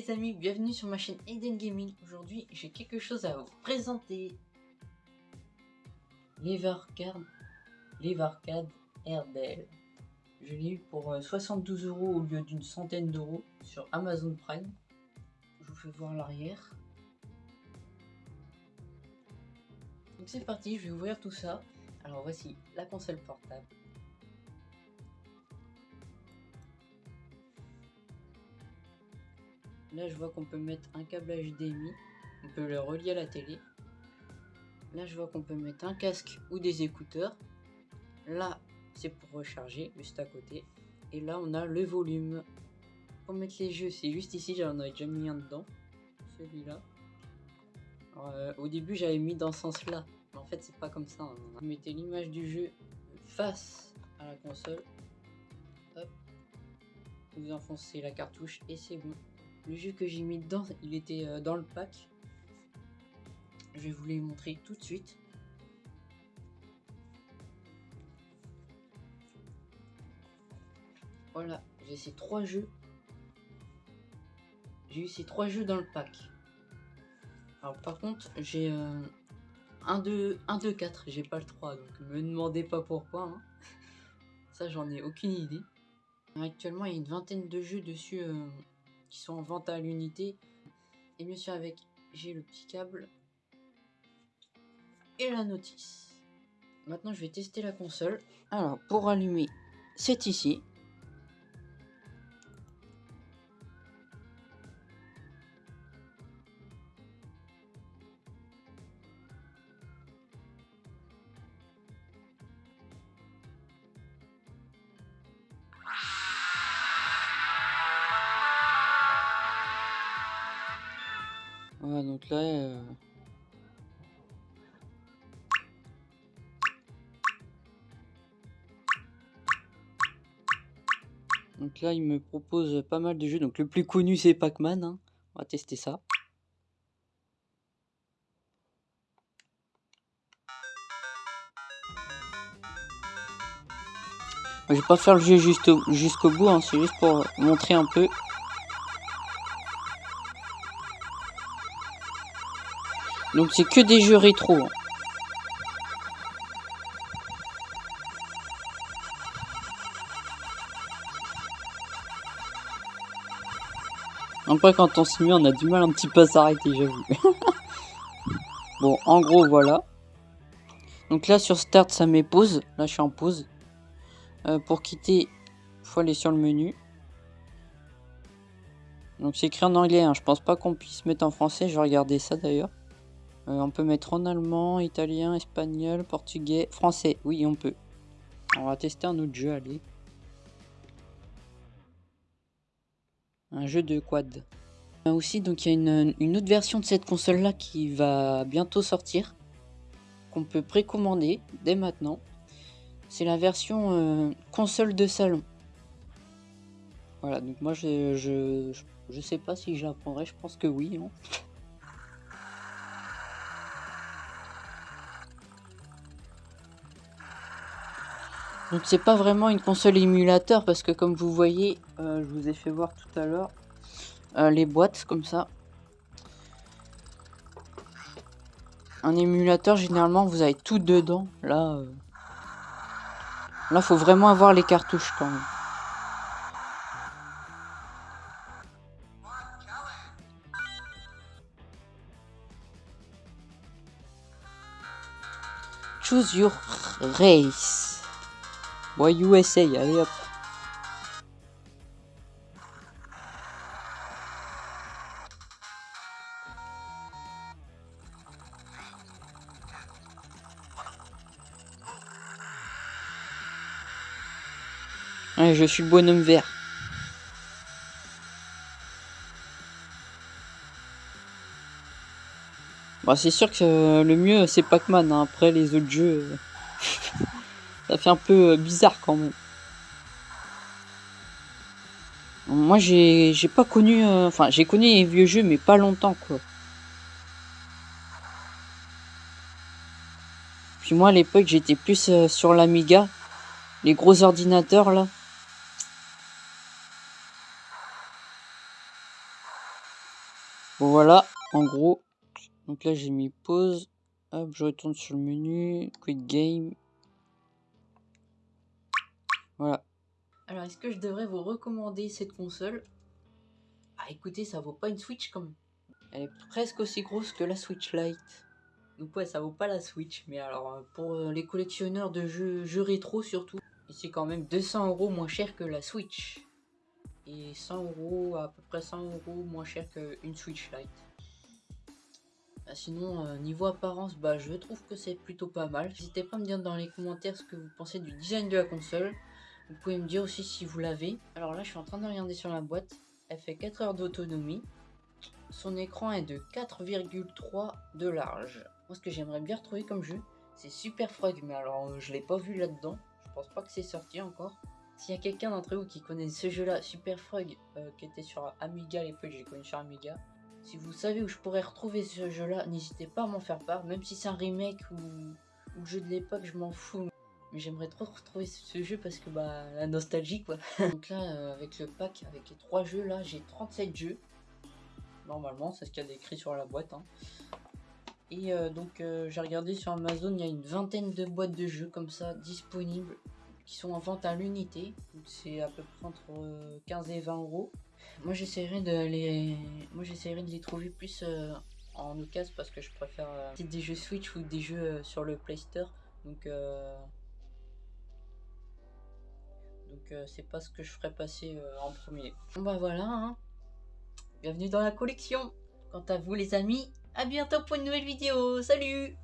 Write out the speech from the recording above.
Les amis, bienvenue sur ma chaîne Eden Gaming. Aujourd'hui, j'ai quelque chose à vous présenter. l'Evercard l'Evercard RDL. Je l'ai eu pour 72 euh, euros au lieu d'une centaine d'euros sur Amazon Prime. Je vous fais voir l'arrière. Donc c'est parti, je vais ouvrir tout ça. Alors voici la console portable. Là, je vois qu'on peut mettre un câble HDMI. On peut le relier à la télé. Là, je vois qu'on peut mettre un casque ou des écouteurs. Là, c'est pour recharger, juste à côté. Et là, on a le volume. Pour mettre les jeux, c'est juste ici, j'en avais déjà mis un dedans. Celui-là. Euh, au début, j'avais mis dans ce sens-là. Mais en fait, c'est pas comme ça. Hein. Vous mettez l'image du jeu face à la console. Hop. Vous enfoncez la cartouche et c'est bon. Le jeu que j'ai mis dedans, il était euh, dans le pack. Je vais vous les montrer tout de suite. Voilà, j'ai ces trois jeux. J'ai eu ces trois jeux dans le pack. Alors par contre, j'ai euh, un 2, 1, 2, 4, j'ai pas le 3, donc me demandez pas pourquoi. Hein. Ça, j'en ai aucune idée. Actuellement, il y a une vingtaine de jeux dessus euh, qui sont en vente à l'unité. Et bien sûr avec, j'ai le petit câble et la notice. Maintenant je vais tester la console. Alors pour allumer, c'est ici. Voilà, donc là... Euh, donc là, il me propose pas mal de jeux. Donc le plus connu, c'est Pac-Man. Hein. On va tester ça. Je vais pas faire le jeu jusqu'au bout, hein. c'est juste pour montrer un peu. Donc c'est que des jeux rétro. Hein. Après quand on se met on a du mal un petit peu à s'arrêter j'avoue. bon en gros voilà. Donc là sur start ça met pause. Là je suis en pause. Euh, pour quitter, faut aller sur le menu. Donc c'est écrit en anglais, hein. je pense pas qu'on puisse mettre en français, je vais regarder ça d'ailleurs. Euh, on peut mettre en allemand, italien, espagnol, portugais, français. Oui, on peut. On va tester un autre jeu, allez. Un jeu de quad. Euh, aussi, donc il y a une, autre version de cette console-là qui va bientôt sortir. Qu'on peut précommander dès maintenant. C'est la version euh, console de salon. Voilà, donc moi je, je, sais pas si je je pense que oui. Hein. Donc c'est pas vraiment une console émulateur parce que comme vous voyez, euh, je vous ai fait voir tout à l'heure euh, les boîtes comme ça. Un émulateur généralement vous avez tout dedans. Là, euh... là faut vraiment avoir les cartouches quand même. Choose your race. Ouais, USA, allez hop. Je suis bonhomme vert. Bon, c'est sûr que le mieux c'est Pac-Man, hein. après les autres jeux... Ça fait un peu euh, bizarre quand même. Moi j'ai pas connu, euh, enfin j'ai connu les vieux jeux mais pas longtemps quoi. Puis moi à l'époque j'étais plus euh, sur l'Amiga, les gros ordinateurs là. Voilà, en gros. Donc là j'ai mis pause. Hop, je retourne sur le menu. Quick game. Voilà. Alors est-ce que je devrais vous recommander cette console? Ah écoutez, ça vaut pas une Switch quand même. Elle est presque aussi grosse que la Switch Lite. Donc ouais, ça vaut pas la Switch. Mais alors, euh, pour euh, les collectionneurs de jeux, jeux rétro surtout, c'est quand même 200 euros moins cher que la Switch. Et 100 euros, à peu près 100 euros moins cher qu'une Switch Lite. Ah, sinon, euh, niveau apparence, bah, je trouve que c'est plutôt pas mal. N'hésitez pas à me dire dans les commentaires ce que vous pensez du design de la console. Vous pouvez me dire aussi si vous l'avez. Alors là, je suis en train de regarder sur la boîte. Elle fait 4 heures d'autonomie. Son écran est de 4,3 de large. Moi, ce que j'aimerais bien retrouver comme jeu, c'est Super Frog. Mais alors, euh, je l'ai pas vu là-dedans. Je pense pas que c'est sorti encore. S'il y a quelqu'un d'entre vous qui connaît ce jeu-là, Super Frog, euh, qui était sur Amiga à l'époque, j'ai connu sur Amiga. Si vous savez où je pourrais retrouver ce jeu-là, n'hésitez pas à m'en faire part. Même si c'est un remake ou, ou le jeu de l'époque, je m'en fous. Mais j'aimerais trop retrouver ce jeu parce que bah la nostalgie quoi. Donc là, euh, avec le pack, avec les trois jeux là, j'ai 37 jeux normalement, c'est ce qu'il y a décrit sur la boîte. Hein. Et euh, donc euh, j'ai regardé sur Amazon, il y a une vingtaine de boîtes de jeux comme ça disponibles qui sont en vente à l'unité. C'est à peu près entre 15 et 20 euros. Moi j'essaierai de les, moi j'essaierai de les trouver plus euh, en occasion parce que je préfère des jeux Switch ou des jeux sur le Play Store. Donc donc c'est pas ce que je ferai passer en premier. Bon bah voilà. Hein. Bienvenue dans la collection. Quant à vous les amis, à bientôt pour une nouvelle vidéo. Salut